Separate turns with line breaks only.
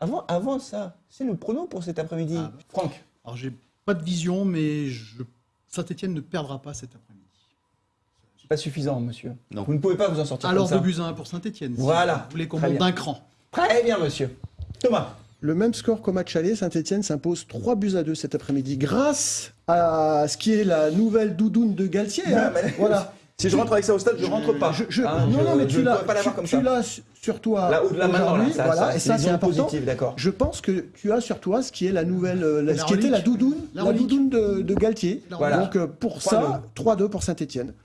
Avant, avant ça, c'est le prono pour cet après-midi.
Ah, bah.
Franck.
Alors, j'ai pas de vision, mais je... Saint-Etienne ne perdra pas cet après-midi.
C'est pas suffisant, monsieur.
Non.
Vous ne pouvez pas vous en sortir
Alors,
comme
de
ça.
buts à 1 pour Saint-Etienne.
Voilà.
vous voulez qu'on monte d'un cran.
Très bien, monsieur. Thomas.
Le même score qu'au match aller, Saint-Etienne s'impose 3 buts à 2 cet après-midi grâce à ce qui est la nouvelle doudoune de Galtier. hein.
Mais-
Voilà.
Si je rentre avec ça au stade, je rentre pas.
Je- je-
Hein,
non,
je-
non, mais tu
ne
l'as
pourrais pas l'avoir
tu-
comme
tu
ça.
l'as sur toi
Là, là,
aujourd'hui, voilà,
ça,
et
c'est
ça c'est important. Je pense que tu as sur toi ce qui est la nouvelle, euh, la-
La
ce qui était la doudoune,
La
doudoune de, de Galtier.
Voilà.
Donc euh, pour
3-2.
ça, 3-2 pour Saint-Etienne.